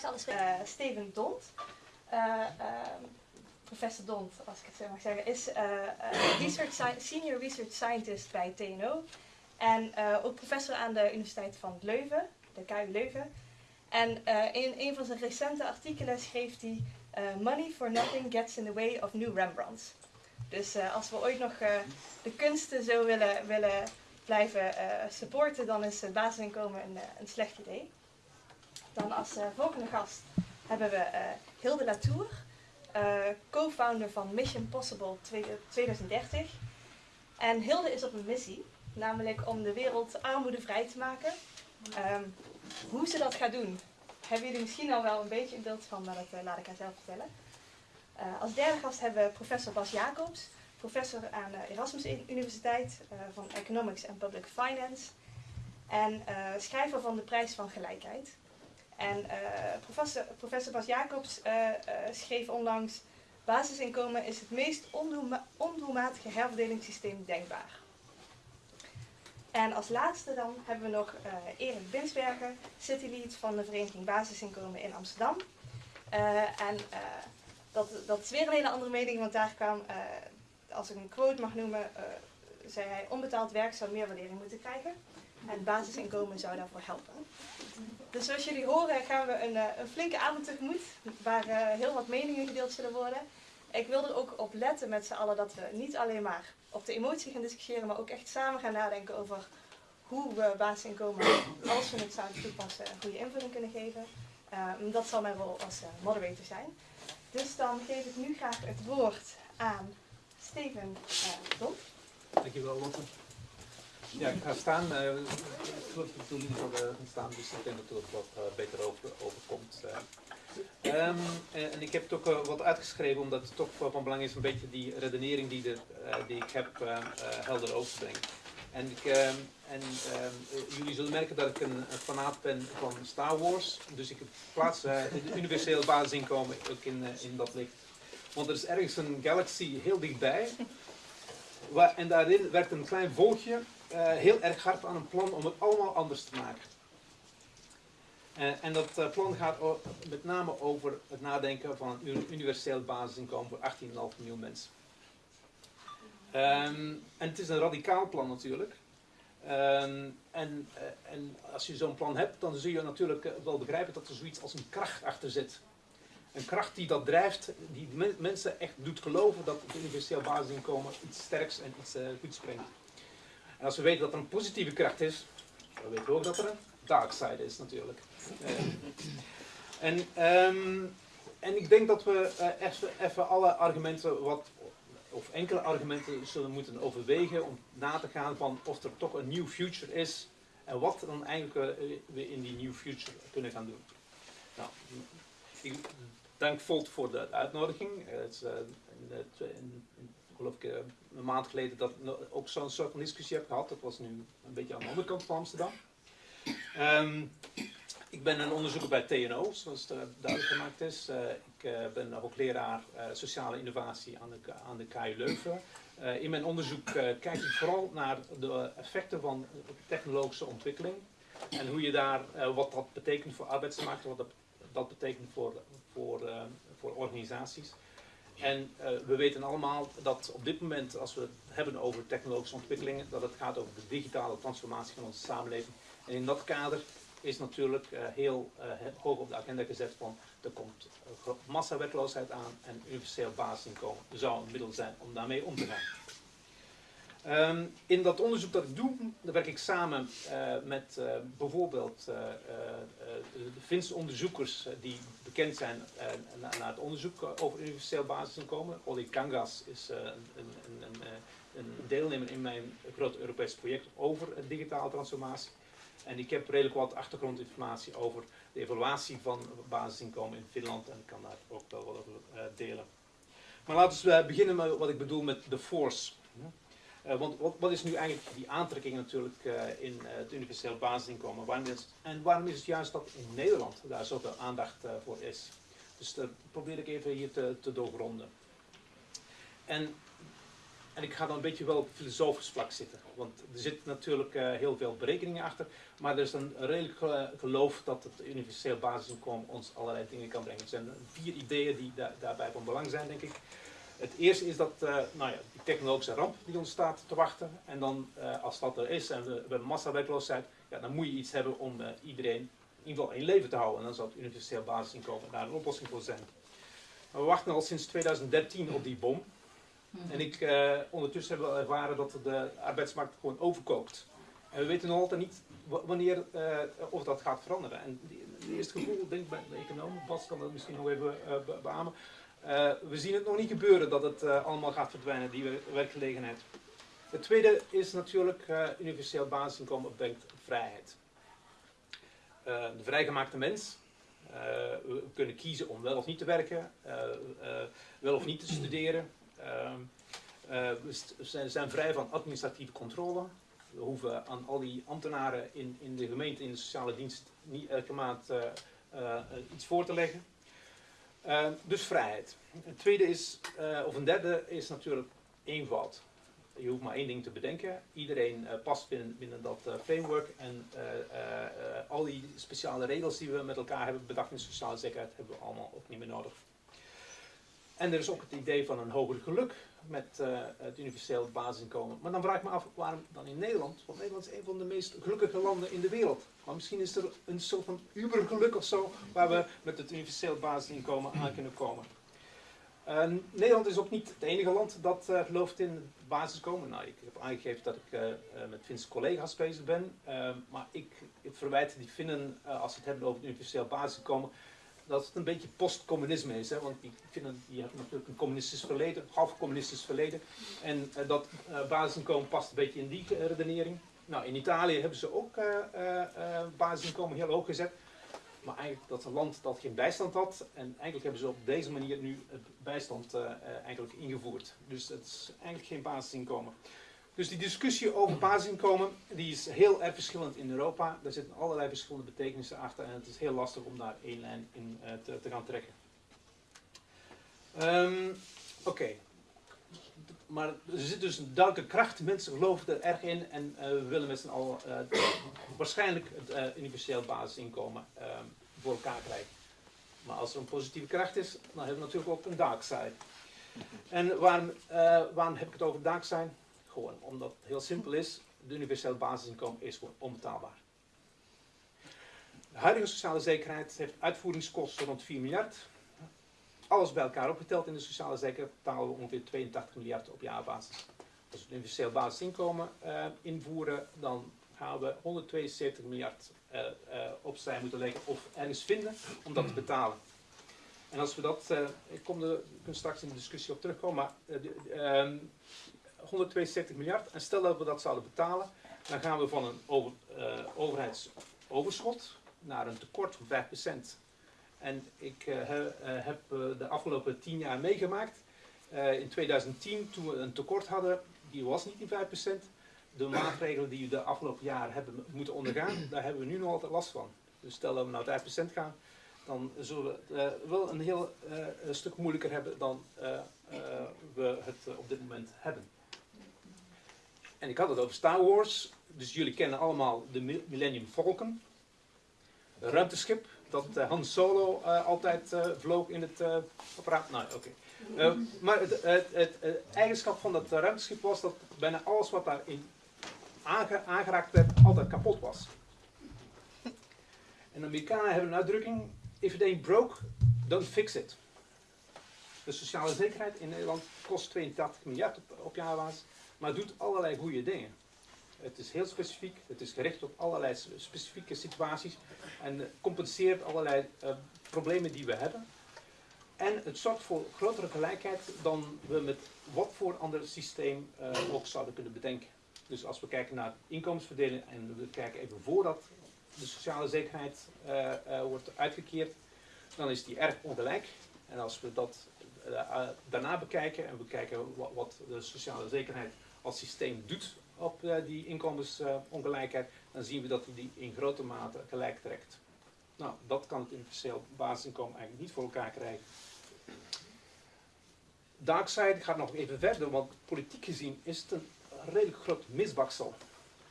alles uh, Steven Dont. Uh, professor Dont, als ik het zo mag zeggen, is research senior research scientist bij TNO. En ook professor aan de Universiteit van Leuven, de KU Leuven. En in een van zijn recente artikelen schreef hij Money for nothing gets in the way of new Rembrandts. Dus als we ooit nog de kunsten zo willen, willen blijven supporten, dan is het basisinkomen een, een slecht idee. Als uh, volgende gast hebben we uh, Hilde Latour, uh, co-founder van Mission Possible 2030. En Hilde is op een missie, namelijk om de wereld armoedevrij te maken. Um, hoe ze dat gaat doen, hebben jullie misschien al wel een beetje een beeld van, maar dat laat ik haar zelf vertellen. als derde gast hebben we professor Bas Jacobs, professor aan de Erasmus Universiteit van Economics en Public Finance. En schrijver van de Prijs van Gelijkheid. En uh, professor, professor Bas Jacobs uh, uh, schreef onlangs: Basisinkomen is het meest ondoelma ondoelmatige herverdelingssysteem denkbaar. En als laatste dan hebben we nog Erik Binsberger, citylead van de Vereniging Basisinkomen in Amsterdam. en dat, dat is weer een hele andere mening, want daar kwam, als ik een quote mag noemen, zei hij: onbetaald werk zou meer waardering moeten krijgen. En basisinkomen zou daarvoor helpen. Dus zoals jullie horen gaan we een, eh, een flinke avond tegemoet, waar uh, heel wat meningen gedeeld zullen worden. Ik wil er ook op letten met z'n allen dat we niet alleen maar op de emotie gaan discussiëren, maar ook echt samen gaan nadenken over hoe we basisinkomen, als we het zouden toepassen, een goede invulling kunnen geven. Uh, dat zal mijn rol als moderator zijn. Dus dan geef ik nu graag het woord aan Steven uh, Dom. Dankjewel Lotte. Ja, ik ga staan. Ik doe niet voor gaan staan, dus ik denk dat het wat uh, beter over, overkomt. Uh. Um, en ik heb het ook wat uitgeschreven, omdat het toch van belang is een beetje die redenering die, de, die ik heb helder over te brengen. En, ik, ehm, en ehm, jullie zullen merken dat ik een, fanaat ben van Star Wars, dus ik plaats het universeel basisinkomen ook in, in dat licht. Want er is ergens een galaxy heel dichtbij, en daarin werkt een klein volkje heel erg hard aan een plan om het allemaal anders te maken. Uh, en dat uh, plan gaat met name over het nadenken van een universeel basisinkomen voor 18,5 miljoen mensen. Um, en het is een radicaal plan natuurlijk. Um, en, en, als je zo'n plan hebt, dan zul je natuurlijk wel begrijpen dat er zoiets als een kracht achter zit. Een kracht die dat drijft, die mensen echt doet geloven dat het universeel basisinkomen iets sterks en iets goeds brengt. En als we weten dat er een positieve kracht is, dan weten we ook dat er een dark side is natuurlijk. Uh, en, um, en ik denk dat we uh, even, even alle argumenten wat of enkele argumenten zullen moeten overwegen om na te gaan van of er toch een new future is en wat dan eigenlijk we in die new future kunnen gaan doen. Nou, ik dank Volt voor de uitnodiging. Het is, in, in, geloof ik, eh, een maand geleden dat ook zo'n soort van discussie heb gehad. Dat was nu een beetje aan de andere kant van Amsterdam. Um, ik ben een onderzoeker bij TNO, zoals het duidelijk gemaakt is. Uh, ik uh, ben hoogleraar uh, sociale innovatie aan de, aan de KU Leuven. in mijn onderzoek kijk ik vooral naar de effecten van technologische ontwikkeling. En hoe je daar, wat dat betekent voor arbeidsmarkt, wat dat, dat betekent voor, voor, voor organisaties. En uh, we weten allemaal dat op dit moment, als we het hebben over technologische ontwikkelingen, dat het gaat over de digitale transformatie van onze samenleving. En in dat kader is natuurlijk uh, heel uh, hoog op de agenda gezet van er komt massawerkloosheid aan en universeel basisinkomen zou een middel zijn om daarmee om te gaan. Um, in dat onderzoek dat ik doe, daar werk ik samen uh, met uh, bijvoorbeeld uh, de Finse onderzoekers die bekend zijn naar na het onderzoek over universeel basisinkomen. Olli Kangas is een, een, een, een, deelnemer in mijn grote Europese project over digitale transformatie. En ik heb redelijk wat achtergrondinformatie over de evaluatie van basisinkomen in Finland en ik kan daar ook wel wat over delen. Maar laten we beginnen met wat ik bedoel met de force. Uh, want wat, wat, is nu eigenlijk die aantrekking natuurlijk uh, in uh, het universeel basisinkomen? Waarom en waarom is het juist dat in Nederland daar zoveel aandacht voor is? Dus dat probeer ik even hier te, te doorgronden. En en ik ga dan een beetje wel op filosofisch vlak zitten. Want er zit natuurlijk heel veel berekeningen achter. Maar er is een redelijk geloof dat het universeel basisinkomen ons allerlei dingen kan brengen. Er zijn vier ideeën die da daarbij van belang zijn, denk ik. Het eerste is dat uh, nou ja, die technologische ramp die ons staat te wachten. En dan, uh, als dat er is en we, we hebben massawerkloosheid, ja, dan moet je iets hebben om iedereen in ieder geval in leven te houden. En dan zou het universeel basisinkomen daar een oplossing voor zijn. Maar we wachten al sinds 2013 op die bom. En ik, ondertussen hebben we ervaren dat de arbeidsmarkt gewoon overkoopt. En we weten nog altijd niet wanneer of dat gaat veranderen. En het eerste gevoel, denk ik bij de econoom, Bas kan dat misschien nog even uh, be beamen. we zien het nog niet gebeuren dat het allemaal gaat verdwijnen, die werkgelegenheid. Het tweede is natuurlijk universeel basisinkomen brengt vrijheid. de vrijgemaakte mens, we kunnen kiezen om wel of niet te werken, wel of niet te studeren, Ehm, eh, we zijn, zijn, vrij van administratieve controle. We hoeven aan al die ambtenaren in, in de gemeente, in de sociale dienst, niet elke maand uh, uh, iets voor te leggen. Ehm, dus vrijheid. Een tweede is, of een derde is natuurlijk eenvoud. Je hoeft maar één ding te bedenken. Iedereen past binnen, binnen dat framework. En al die speciale regels die we met elkaar hebben bedacht in sociale zekerheid, hebben we allemaal ook niet meer nodig. En er is ook het idee van een hoger geluk met uh, het universeel basisinkomen. Maar dan vraag ik me af, waarom dan in Nederland? Want Nederland is een van de meest gelukkige landen in de wereld. Maar misschien is er een soort van ubergeluk of zo, waar we met het universeel basisinkomen aan kunnen komen. Uh, Nederland is ook niet het enige land dat uh, gelooft in basisinkomen. Nou, ik heb aangegeven dat ik met Finse collega's bezig ben. maar ik, ik verwijt die Finnen, als ze het hebben over het universeel basisinkomen, dat het een beetje postcommunisme is. Hè? Want die, vinden, die hebben natuurlijk een communistisch verleden, half communistisch verleden. En uh, dat uh, basisinkomen past een beetje in die uh, redenering. Nou, in Italië hebben ze ook basisinkomen heel hoog gezet. Maar eigenlijk dat een land dat geen bijstand had. En eigenlijk hebben ze op deze manier nu het bijstand eigenlijk ingevoerd. Dus het is eigenlijk geen basisinkomen. Dus die discussie over basisinkomen die is heel erg verschillend in Europa. Daar zitten allerlei verschillende betekenissen achter en het is heel lastig om daar één lijn in uh, te, gaan trekken. Um, Oké. Maar er zit dus een duidelijke kracht. Mensen geloven er erg in en uh, we willen met z'n allen uh, waarschijnlijk het universeel basisinkomen ehm, voor elkaar krijgen. Maar als er een positieve kracht is, dan hebben we natuurlijk ook een dark side. En waarom, waarom heb ik het over dark side? Omdat het heel simpel is, de universeel basisinkomen is gewoon onbetaalbaar. De huidige sociale zekerheid heeft uitvoeringskosten rond 4 miljard. Alles bij elkaar opgeteld in de sociale zekerheid betalen we ongeveer 82 miljard op jaarbasis. Als we het universeel basisinkomen uh, invoeren, dan gaan we 172 miljard uh, uh, opzij moeten leggen of ergens vinden om dat te betalen. En als we dat, ik kom er, ik straks in de discussie op terugkomen, maar ehm, 172 miljard. En stel dat we dat zouden betalen, dan gaan we van een uh, overheidsoverschot naar een tekort van 5%. En ik uh, heb de afgelopen 10 jaar meegemaakt. in 2010, toen we een tekort hadden, die was niet die 5%. De maatregelen die we de afgelopen jaren hebben moeten ondergaan, daar hebben we nu nog altijd last van. Dus stel dat we naar 5% gaan, dan zullen we het wel een heel stuk moeilijker hebben dan we het op dit moment hebben. En ik had het over Star Wars. Dus jullie kennen allemaal de Millennium Falcon. Een ruimteschip dat uh, Han Solo uh, altijd uh, vloog in het apparaat. Nou, oké. Maar het, het, het, het, eigenschap van dat ruimteschip was dat bijna alles wat daarin aange aangeraakt werd, altijd kapot was. En de Amerikanen hebben een uitdrukking: if it ain't broke, don't fix it. De sociale zekerheid in Nederland kost 82 miljard op, op jaarbasis maar doet allerlei goede dingen. Het is heel specifiek, het is gericht op allerlei specifieke situaties en compenseert allerlei uh, problemen die we hebben. En het zorgt voor grotere gelijkheid dan we met wat voor ander systeem uh, ook zouden kunnen bedenken. Dus als we kijken naar inkomensverdeling en we kijken even voordat de sociale zekerheid wordt uitgekeerd, dan is die erg ongelijk. En als we dat daarna bekijken en we kijken wat, wat de sociale zekerheid als systeem doet op uh, die inkomensongelijkheid, dan zien we dat hij die in grote mate gelijk trekt. Nou, dat kan het universeel basisinkomen eigenlijk niet voor elkaar krijgen. dark side gaat nog even verder, want politiek gezien is het een redelijk groot misbaksel.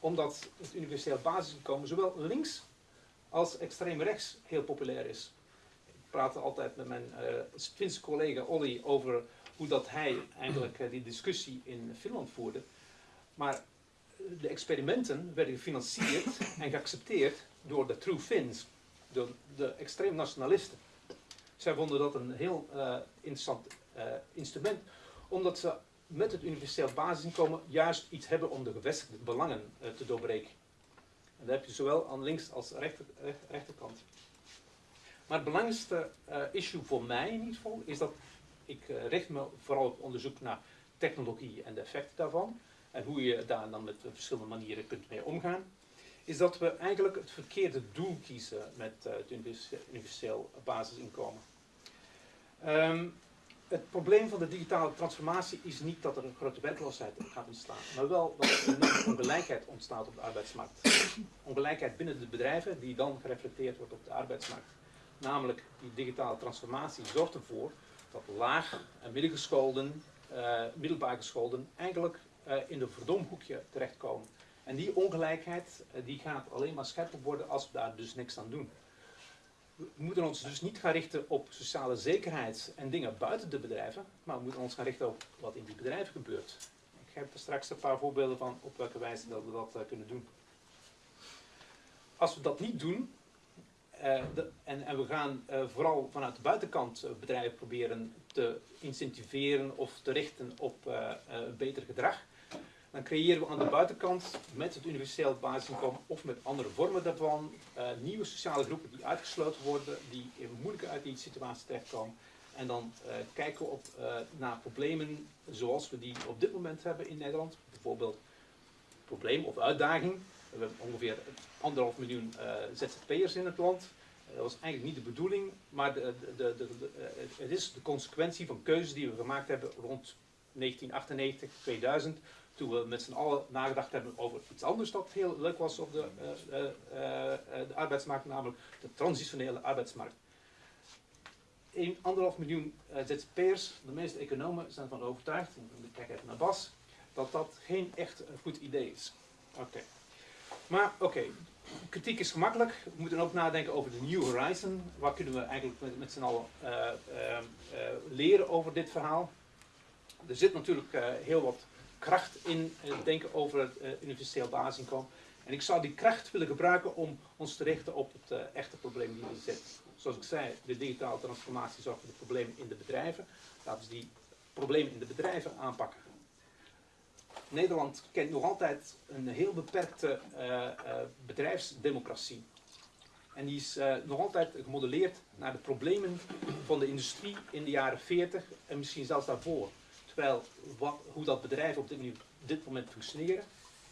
Omdat het universeel basisinkomen zowel links als extreem rechts heel populair is. Ik praat altijd met mijn uh, Finse collega Olli over hoe dat hij eigenlijk uh, die discussie in Finland voerde. Maar de experimenten werden gefinancierd en geaccepteerd door de true Finns, door de extreem nationalisten. Zij vonden dat een heel uh, interessant uh, instrument, omdat ze met het universeel basisinkomen juist iets hebben om de gevestigde belangen uh, te doorbreken. En dat heb je zowel aan links als rechter, rechterkant. Maar het belangrijkste issue voor mij in ieder geval is dat ik richt me vooral op onderzoek naar technologie en de effecten daarvan en hoe je daar dan met verschillende manieren kunt mee omgaan, is dat we eigenlijk het verkeerde doel kiezen met uh, het universeel basisinkomen. Um, het probleem van de digitale transformatie is niet dat er een grote werkloosheid gaat ontstaan, maar wel dat er een ongelijkheid ontstaat op de arbeidsmarkt. Ongelijkheid binnen de bedrijven die dan gereflecteerd wordt op de arbeidsmarkt. Namelijk, die digitale transformatie zorgt ervoor dat laag- en middelgescholden, uh, middelbaar gescholden eigenlijk uh, in de verdomhoekje terechtkomen. En die ongelijkheid uh, die gaat alleen maar scherper worden als we daar dus niks aan doen. We moeten ons dus niet gaan richten op sociale zekerheid en dingen buiten de bedrijven, maar we moeten ons gaan richten op wat in die bedrijven gebeurt. Ik heb er straks een paar voorbeelden van op welke wijze dat we dat kunnen doen. Als we dat niet doen, de, en, en, we gaan vooral vanuit de buitenkant bedrijven proberen te incentiveren of te richten op beter gedrag, dan creëren we aan de buitenkant met het universeel basisinkomen of met andere vormen daarvan nieuwe sociale groepen die uitgesloten worden, die moeilijker uit die situatie terechtkomen. En dan kijken we op, naar problemen zoals we die op dit moment hebben in Nederland. Bijvoorbeeld probleem of uitdaging. We hebben ongeveer anderhalf miljoen ZZP'ers in het land. Dat was eigenlijk niet de bedoeling, maar de, de, de, het is de consequentie van keuzes die we gemaakt hebben rond 1998, 2000 toen we met z'n allen nagedacht hebben over iets anders dat heel leuk was op de, de arbeidsmarkt, namelijk de transitionele arbeidsmarkt. 1,5 miljoen ZZP'ers, de meeste economen zijn ervan overtuigd, ik kijk even naar Bas, dat dat geen echt goed idee is. Oké. Maar oké, kritiek is gemakkelijk. We moeten ook nadenken over de New Horizon. Wat kunnen we eigenlijk met, met z'n allen leren over dit verhaal? Er zit natuurlijk heel wat kracht in het denken over het universeel basisinkomen. En ik zou die kracht willen gebruiken om ons te richten op het echte probleem die er zit. Zoals ik zei, de digitale transformatie zorgt voor de problemen in de bedrijven. Laten we die problemen in de bedrijven aanpakken. Nederland kent nog altijd een heel beperkte uh, bedrijfsdemocratie. En die is nog altijd gemodelleerd naar de problemen van de industrie in de jaren 40 en misschien zelfs daarvoor. Terwijl wat, hoe dat bedrijf op dit, dit, moment functioneren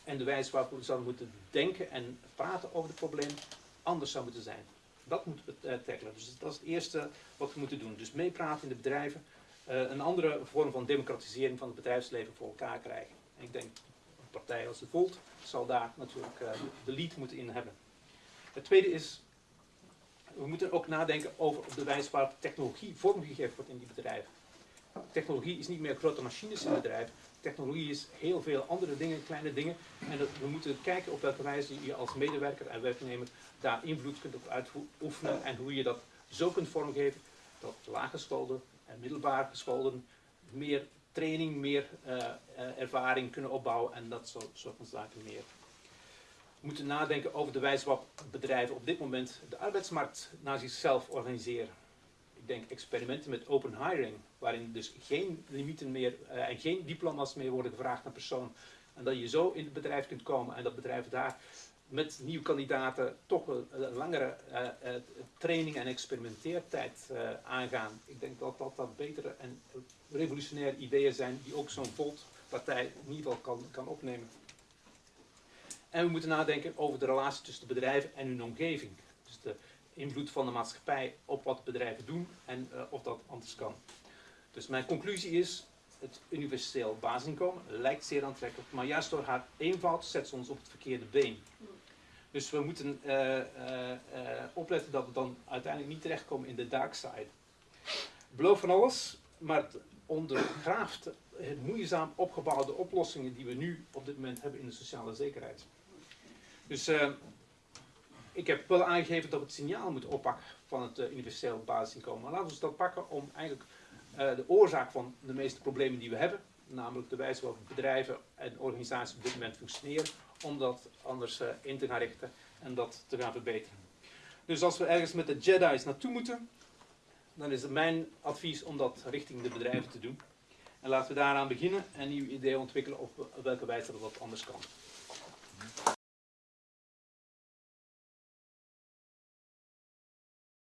en de wijze waarop we zouden moeten denken en praten over het probleem anders zou moeten zijn. Dat moeten we tackelen. Dus dat is het eerste wat we moeten doen. Dus meepraten in de bedrijven. Een andere vorm van democratisering van het bedrijfsleven voor elkaar krijgen. Ik denk, een partij als de Volt zal daar natuurlijk uh, de lead moeten in hebben. Het tweede is, we moeten ook nadenken over de wijze waarop technologie vormgegeven wordt in die bedrijven technologie is niet meer grote machines in bedrijf. Technologie is heel veel andere dingen, kleine dingen. En dat, we moeten kijken op welke wijze je als medewerker en werknemer daar invloed kunt op uitoefenen. En hoe je dat zo kunt vormgeven dat laaggeschoolden en middelbaar gescholden meer training, meer uh, uh, ervaring kunnen opbouwen en dat soort, soort van zaken meer. We moeten nadenken over de wijze waarop bedrijven op dit moment de arbeidsmarkt naar zichzelf organiseren ik denk experimenten met open hiring, waarin dus geen limieten meer uh, en geen diploma's meer worden gevraagd naar persoon. En dat je zo in het bedrijf kunt komen en dat bedrijf daar met nieuwe kandidaten toch een, langere uh, uh, training en experimenteertijd aangaan. Ik denk dat dat, dat betere en revolutionaire ideeën zijn die ook zo'n Volt-partij in ieder geval kan, kan opnemen. En we moeten nadenken over de relatie tussen de bedrijven en hun omgeving. Dus de invloed van de maatschappij op wat bedrijven doen en of dat anders kan. Dus mijn conclusie is, het universeel basisinkomen lijkt zeer aantrekkelijk, maar juist door haar eenvoud zet ze ons op het verkeerde been. Dus we moeten uh, opletten dat we dan uiteindelijk niet terechtkomen in de dark side. Beloof van alles. maar het ondergraaft het moeizaam opgebouwde oplossingen die we nu op dit moment hebben in de sociale zekerheid. Dus ik heb wel aangegeven dat we het signaal moeten oppakken van het universeel basisinkomen. Maar laten we dat pakken om eigenlijk de oorzaak van de meeste problemen die we hebben, namelijk de wijze waarop bedrijven en organisaties op dit moment functioneren, om dat anders uh, in te gaan richten en dat te gaan verbeteren. Dus als we ergens met de Jedi's naartoe moeten, dan is het mijn advies om dat richting de bedrijven te doen. En laten we daaraan beginnen en nieuwe ideeën ontwikkelen op welke wijze dat anders kan.